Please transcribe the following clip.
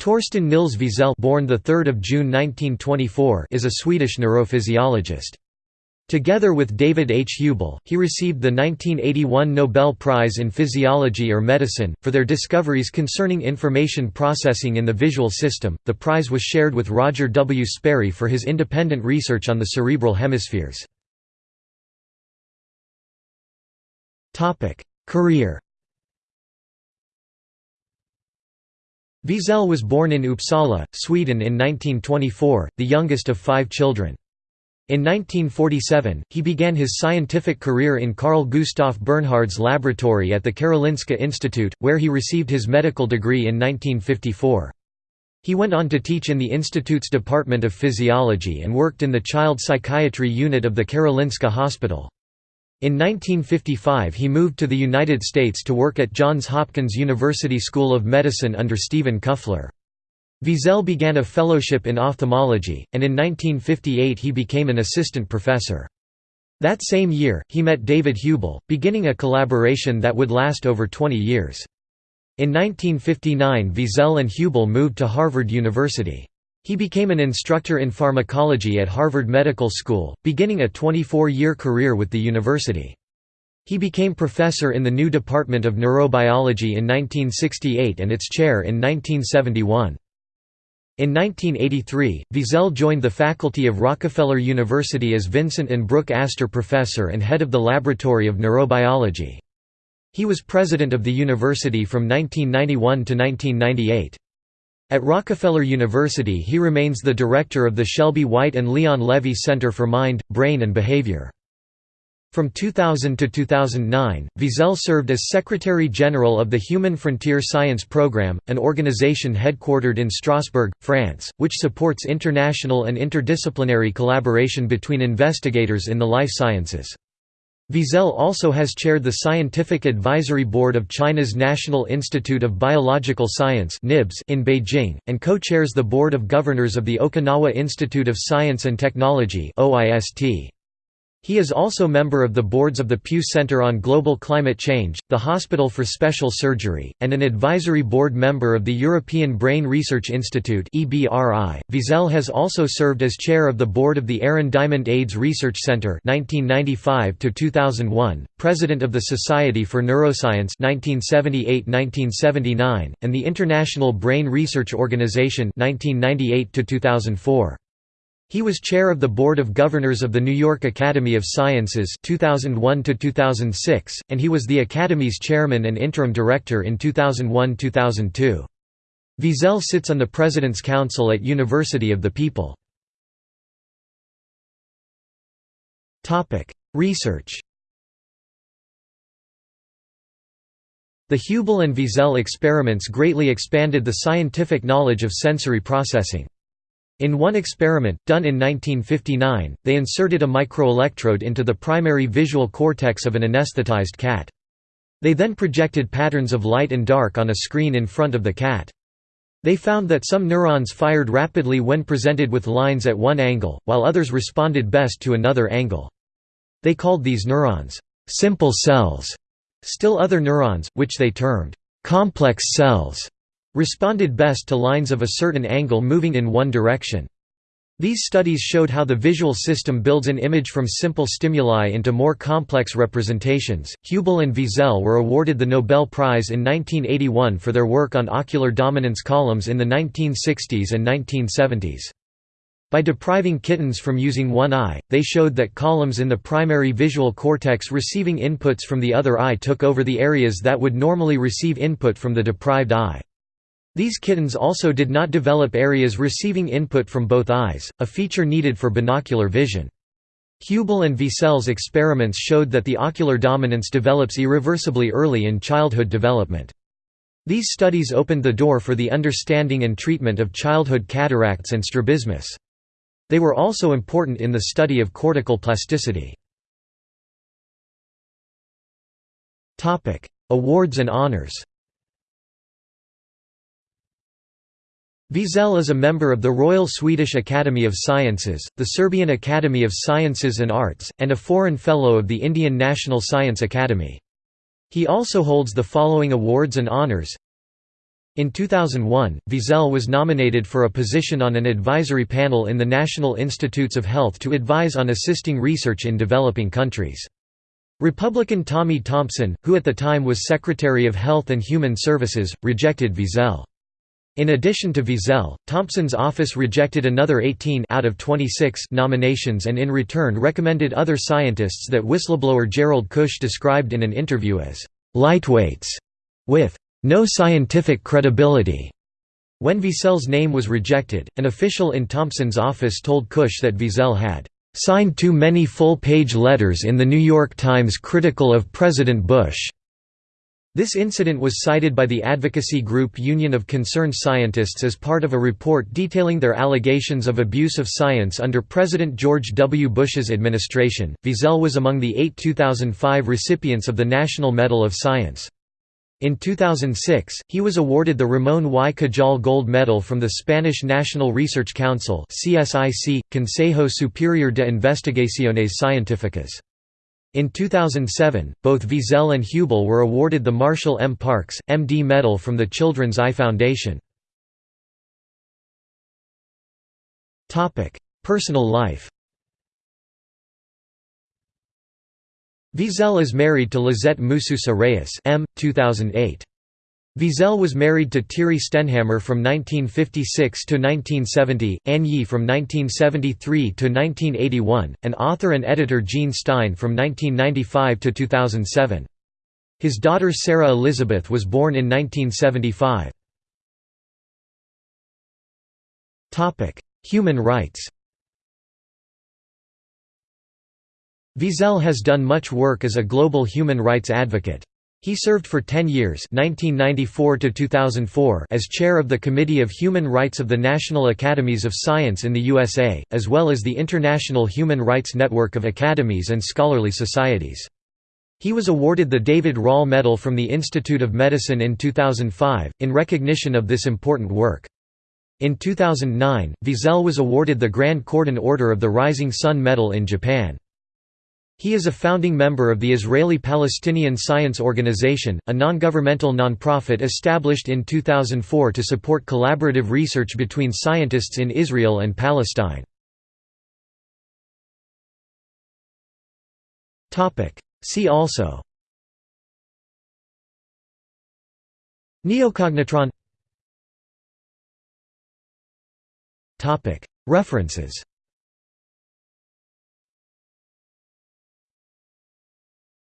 Torsten Nils Wiesel born the 3rd of June 1924 is a Swedish neurophysiologist. Together with David H. Hubel, he received the 1981 Nobel Prize in Physiology or Medicine for their discoveries concerning information processing in the visual system. The prize was shared with Roger W. Sperry for his independent research on the cerebral hemispheres. Topic: Career Wiesel was born in Uppsala, Sweden in 1924, the youngest of five children. In 1947, he began his scientific career in Carl Gustaf Bernhard's laboratory at the Karolinska Institute, where he received his medical degree in 1954. He went on to teach in the institute's Department of Physiology and worked in the child psychiatry unit of the Karolinska Hospital. In 1955 he moved to the United States to work at Johns Hopkins University School of Medicine under Stephen Kuffler. Wiesel began a fellowship in ophthalmology, and in 1958 he became an assistant professor. That same year, he met David Hubel, beginning a collaboration that would last over 20 years. In 1959 Wiesel and Hubel moved to Harvard University. He became an instructor in pharmacology at Harvard Medical School, beginning a 24-year career with the university. He became professor in the new Department of Neurobiology in 1968 and its chair in 1971. In 1983, Wiesel joined the faculty of Rockefeller University as Vincent and Brooke Astor Professor and head of the Laboratory of Neurobiology. He was president of the university from 1991 to 1998. At Rockefeller University he remains the director of the Shelby White and Leon Levy Center for Mind, Brain and Behavior. From 2000 to 2009, Wiesel served as Secretary-General of the Human Frontier Science Programme, an organization headquartered in Strasbourg, France, which supports international and interdisciplinary collaboration between investigators in the life sciences. Wiesel also has chaired the Scientific Advisory Board of China's National Institute of Biological Science in Beijing, and co-chairs the Board of Governors of the Okinawa Institute of Science and Technology OIST. He is also member of the boards of the Pew Center on Global Climate Change, the Hospital for Special Surgery, and an advisory board member of the European Brain Research Institute Wiesel has also served as chair of the board of the Aaron Diamond AIDS Research Center 1995 president of the Society for Neuroscience 1978–1979, and the International Brain Research Organization 1998 -2004. He was chair of the Board of Governors of the New York Academy of Sciences 2001 2006, and he was the Academy's chairman and interim director in 2001–2002. Wiesel sits on the President's Council at University of the People. Research The Hubel and Wiesel experiments greatly expanded the scientific knowledge of sensory processing. In one experiment, done in 1959, they inserted a microelectrode into the primary visual cortex of an anesthetized cat. They then projected patterns of light and dark on a screen in front of the cat. They found that some neurons fired rapidly when presented with lines at one angle, while others responded best to another angle. They called these neurons, "...simple cells". Still other neurons, which they termed, "...complex cells", responded best to lines of a certain angle moving in one direction. These studies showed how the visual system builds an image from simple stimuli into more complex representations. Hubel and Wiesel were awarded the Nobel Prize in 1981 for their work on ocular dominance columns in the 1960s and 1970s. By depriving kittens from using one eye, they showed that columns in the primary visual cortex receiving inputs from the other eye took over the areas that would normally receive input from the deprived eye. These kittens also did not develop areas receiving input from both eyes, a feature needed for binocular vision. Hubel and Wiesel's experiments showed that the ocular dominance develops irreversibly early in childhood development. These studies opened the door for the understanding and treatment of childhood cataracts and strabismus. They were also important in the study of cortical plasticity. Awards and honors Wiesel is a member of the Royal Swedish Academy of Sciences, the Serbian Academy of Sciences and Arts, and a Foreign Fellow of the Indian National Science Academy. He also holds the following awards and honours In 2001, Wiesel was nominated for a position on an advisory panel in the National Institutes of Health to advise on assisting research in developing countries. Republican Tommy Thompson, who at the time was Secretary of Health and Human Services, rejected Wiesel. In addition to Wiesel, Thompson's office rejected another 18 out of 26 nominations and in return recommended other scientists that whistleblower Gerald Keusch described in an interview as «lightweights» with «no scientific credibility». When Wiesel's name was rejected, an official in Thompson's office told Keusch that Wiesel had signed too many full-page letters in The New York Times critical of President Bush. This incident was cited by the advocacy group Union of Concerned Scientists as part of a report detailing their allegations of abuse of science under President George W. Bush's administration. Wiesel was among the eight 2005 recipients of the National Medal of Science. In 2006, he was awarded the Ramón y Cajal Gold Medal from the Spanish National Research Council CSIC, Consejo Superior de Investigaciones Científicas. In 2007, both Wiesel and Hubel were awarded the Marshall M. Parks, M.D. Medal from the Children's Eye Foundation. Personal life Wiesel is married to Lisette Mususa Reyes M. 2008. Wiesel was married to Thierry Stenhammar from 1956 to 1970, Anne Yi from 1973 to 1981, and author and editor Jean Stein from 1995 to 2007. His daughter Sarah Elizabeth was born in 1975. Human rights Wiesel has done much work as a global human rights advocate. He served for 10 years 1994 as chair of the Committee of Human Rights of the National Academies of Science in the USA, as well as the International Human Rights Network of Academies and Scholarly Societies. He was awarded the David Rall Medal from the Institute of Medicine in 2005, in recognition of this important work. In 2009, Wiesel was awarded the Grand Cordon Order of the Rising Sun Medal in Japan. He is a founding member of the Israeli-Palestinian Science Organization, a non-governmental non-profit established in 2004 to support collaborative research between scientists in Israel and Palestine. See also Neocognitron References